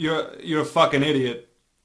you're you're a fucking idiot.